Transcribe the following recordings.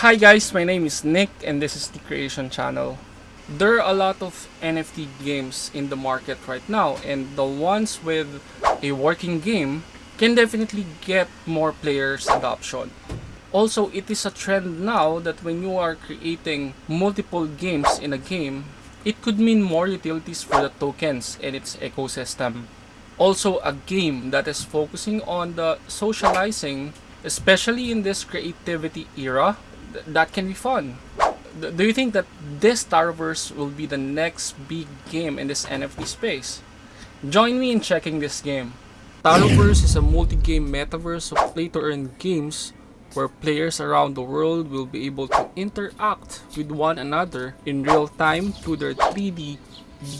Hi guys, my name is Nick and this is the Creation Channel. There are a lot of NFT games in the market right now and the ones with a working game can definitely get more players adoption. Also, it is a trend now that when you are creating multiple games in a game, it could mean more utilities for the tokens and its ecosystem. Also, a game that is focusing on the socializing, especially in this creativity era, th- that can be fun. Do you think that this Taroverse will be the next big game in this NFT space? Join me in checking this game. Taroverse is a multi-game metaverse of play-to-earn games where players around the world will be able to interact with one another in real time through their 3D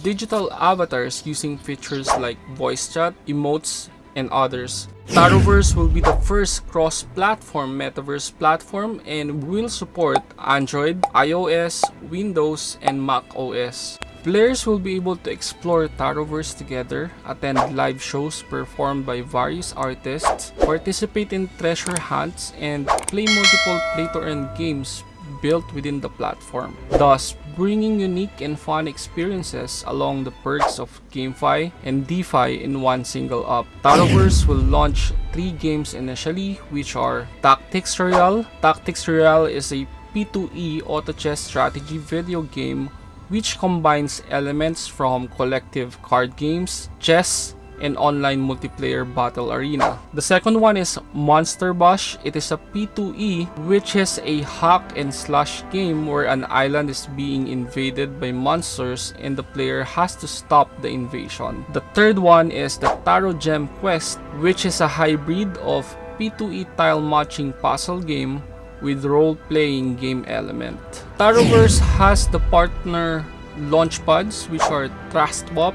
digital avatars using features like voice chat, emotes, and others. Taroverse will be the first cross-platform metaverse platform and will support Android, iOS, Windows, and Mac OS. Players will be able to explore Taroverse together, attend live shows performed by various artists, participate in treasure hunts, and play multiple play-to-earn games built within the platform, thus bringing unique and fun experiences along the perks of GameFi and DeFi in one single app. Taroverse will launch three games initially, which are Tactics Royale. Tactics Royale is a P2E auto chess strategy video game which combines elements from collective card games, chess, and online multiplayer battle arena. The second one is Monster Bash. It is a P2E which is a hack and slash game where an island is being invaded by monsters and the player has to stop the invasion. The third one is the Taro Gem Quest which is a hybrid of P2E tile matching puzzle game with role-playing game element. Taroverse has the partner launch launchpads which are TrustSwap,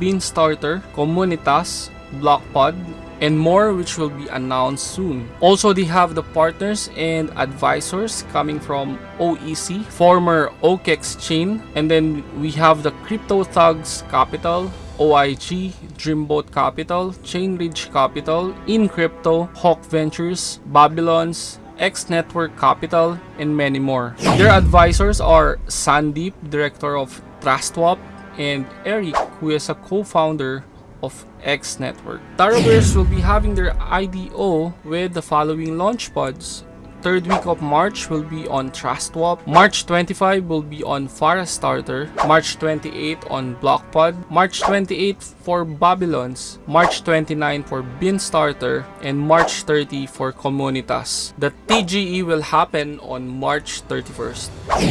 Beanstarter, Comunitas, Blockpod, and more which will be announced soon. Also, they have the partners and advisors coming from OEC, former OKEX chain, and then we have the Crypto Thugs Capital, OIG, Dreamboat Capital, Chainridge Capital, InCrypto, Hawk Ventures, Babylons, X Network Capital, and many more. Their advisors are Sandeep, Director of TrustSwap, and Eric, who is a co-founder of X Network. Taroverse will be having their IDO with the following launch pods. Third week of March will be on TrustSwap. March 25 will be on Starter. March 28 on Blockpod. March 28 for Babylons. March 29 for Beanstarter. And March 30 for Comunitas. The TGE will happen on March 31st.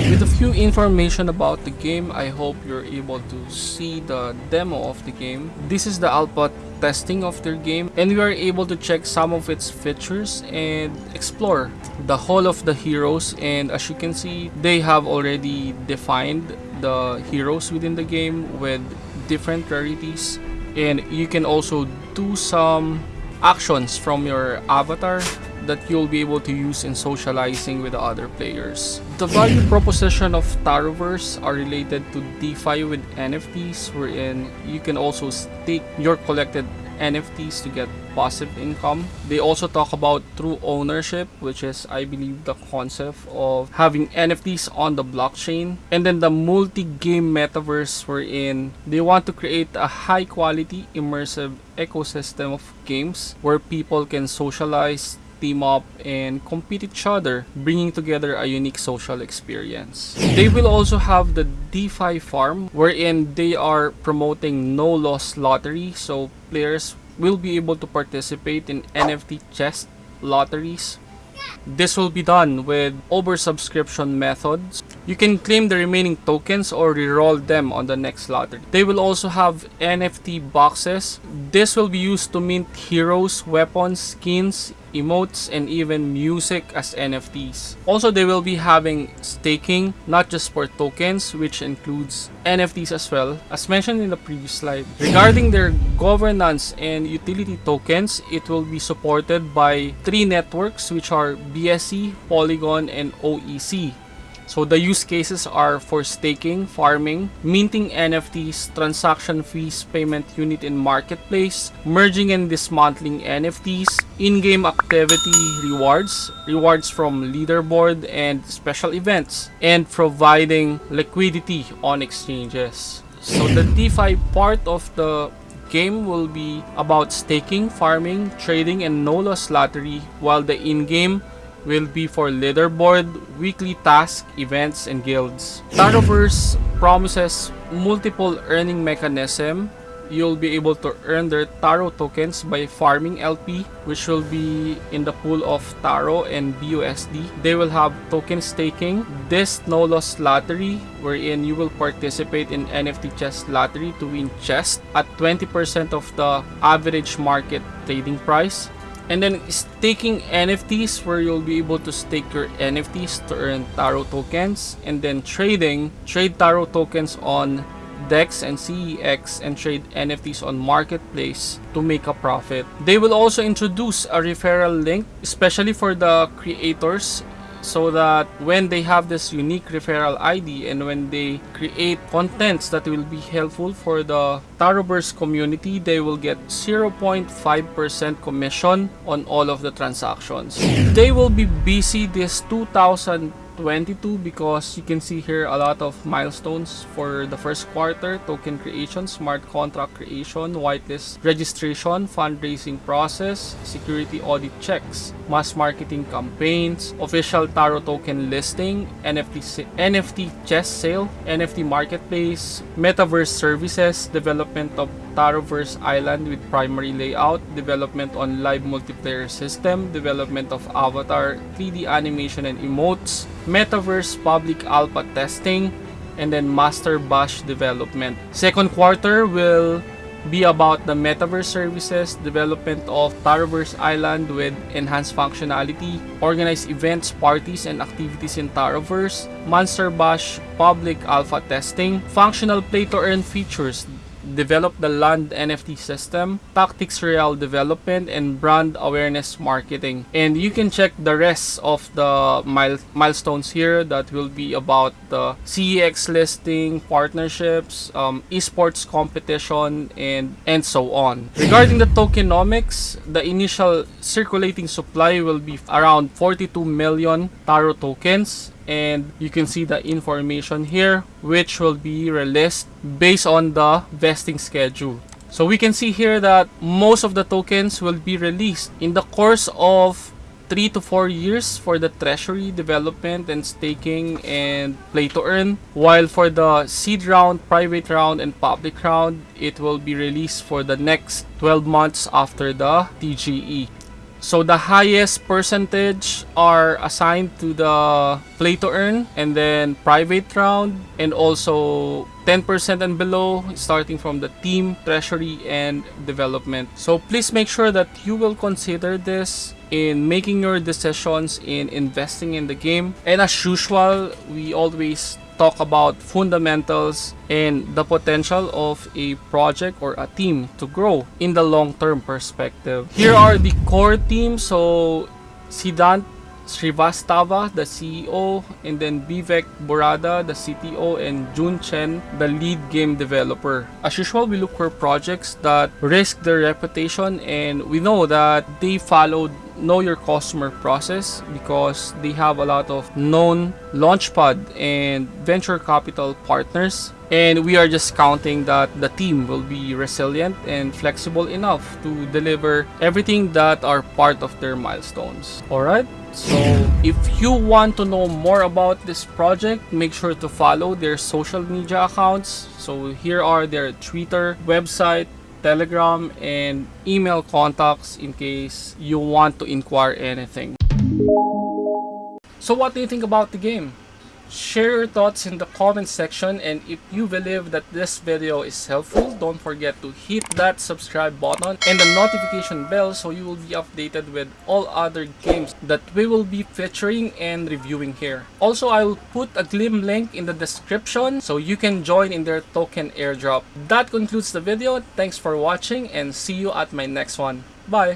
With a few information about the game, I hope you're able to see the demo of the game. This is the alpha testing of their game and we are able to check some of its features and explore the whole of the heroes. And as you can see they have already defined the heroes within the game with different rarities. And you can also do some actions from your avatar that you'll be able to use in socializing with the other players. The value proposition of Taroverse are related to DeFi with NFTs wherein you can also stake your collected NFTs to get passive income. They also talk about true ownership, which is, I believe, the concept of having NFTs on the blockchain. And then the multi-game metaverse wherein they want to create a high-quality immersive ecosystem of games where people can socialize, team up and compete each other, bringing together a unique social experience. They will also have the DeFi farm wherein they are promoting no loss lottery so players will be able to participate in NFT chest lotteries. This will be done with oversubscription methods. You can claim the remaining tokens or reroll them on the next lottery. They will also have NFT boxes. This will be used to mint heroes, weapons, skins, emotes, and even music as NFTs. Also, they will be having staking, not just for tokens, which includes NFTs as well, as mentioned in the previous slide. Regarding their governance and utility tokens, it will be supported by three networks, which are BSC, Polygon, and OEC. So the use cases are for staking, farming, minting NFTs, transaction fees, payment unit in marketplace, merging and dismantling NFTs, in-game activity rewards, rewards from leaderboard and special events, and providing liquidity on exchanges. So the DeFi part of the game will be about staking, farming, trading, and no loss lottery, while the in-game will be for leaderboard, weekly task, events, and guilds. Taroverse promises multiple earning mechanism. You'll be able to earn their Taro tokens by farming LP, which will be in the pool of Taro and BUSD. They will have token staking, this no loss lottery, wherein you will participate in NFT chest lottery to win chest at 20% of the average market trading price and then staking NFTs where you'll be able to stake your NFTs to earn Taro tokens. And then trading, trade Taro tokens on DEX and CEX and trade NFTs on Marketplace to make a profit. They will also introduce a referral link, especially for the creators so that when they have this unique referral ID and when they create contents that will be helpful for the Taroverse community, they will get 0.5% commission on all of the transactions. They will be busy this 2000 22 because you can see here a lot of milestones for the first quarter. Token creation smart contract creation whitelist registration fundraising process security audit checks mass marketing campaigns official taro token listing nft nft chest sale nft marketplace metaverse services development of Taroverse Island with primary layout, development on live multiplayer system, development of avatar, 3D animation and emotes, Metaverse public alpha testing, and then Monster Bash development. Second quarter will be about the Metaverse services, development of Taroverse Island with enhanced functionality, organize events, parties, and activities in Taroverse, Monster Bash public alpha testing, functional play-to-earn features develop the land NFT system, Tactics Royale development, and brand awareness marketing. And you can check the rest of the mile milestones here that will be about the CEX listing, partnerships, um, esports competition, and, and so on. Regarding the tokenomics, the initial circulating supply will be around 42 million Taro tokens and you can see the information here which will be released based on the vesting schedule. So we can see here that most of the tokens will be released in the course of 3 to 4 years for the treasury development and staking and play to earn while for the seed round private round and public round it will be released for the next 12 months after the TGE so the highest percentage are assigned to the play to earn and then private round and also 10% and below starting from the team, treasury, and development. So please make sure that you will consider this in making your decisions in investing in the game. And as usual, we always talk about fundamentals and the potential of a project or a team to grow in the long-term perspective. Here are the core team. So Siddhant Srivastava, the CEO, and then Vivek Borada, the CTO, and Jun Chen, the lead game developer. As usual, we look for projects that risk their reputation and we know that they followed know your customer process because they have a lot of known launchpad and venture capital partners. And we are just counting that the team will be resilient and flexible enough to deliver everything that are part of their milestones. All right? So if you want to know more about this project make sure to follow their social media accounts. So here are their twitter website telegram and email contacts in case you want to inquire anything. So what do you think about the game Share your thoughts in the comment section and if you believe that this video is helpful, don't forget to hit that subscribe button and the notification bell so you will be updated with all other games that we will be featuring and reviewing here. Also, I will put a Gleam link in the description so you can join in their token airdrop. That concludes the video. Thanks for watching and see you at my next one. Bye!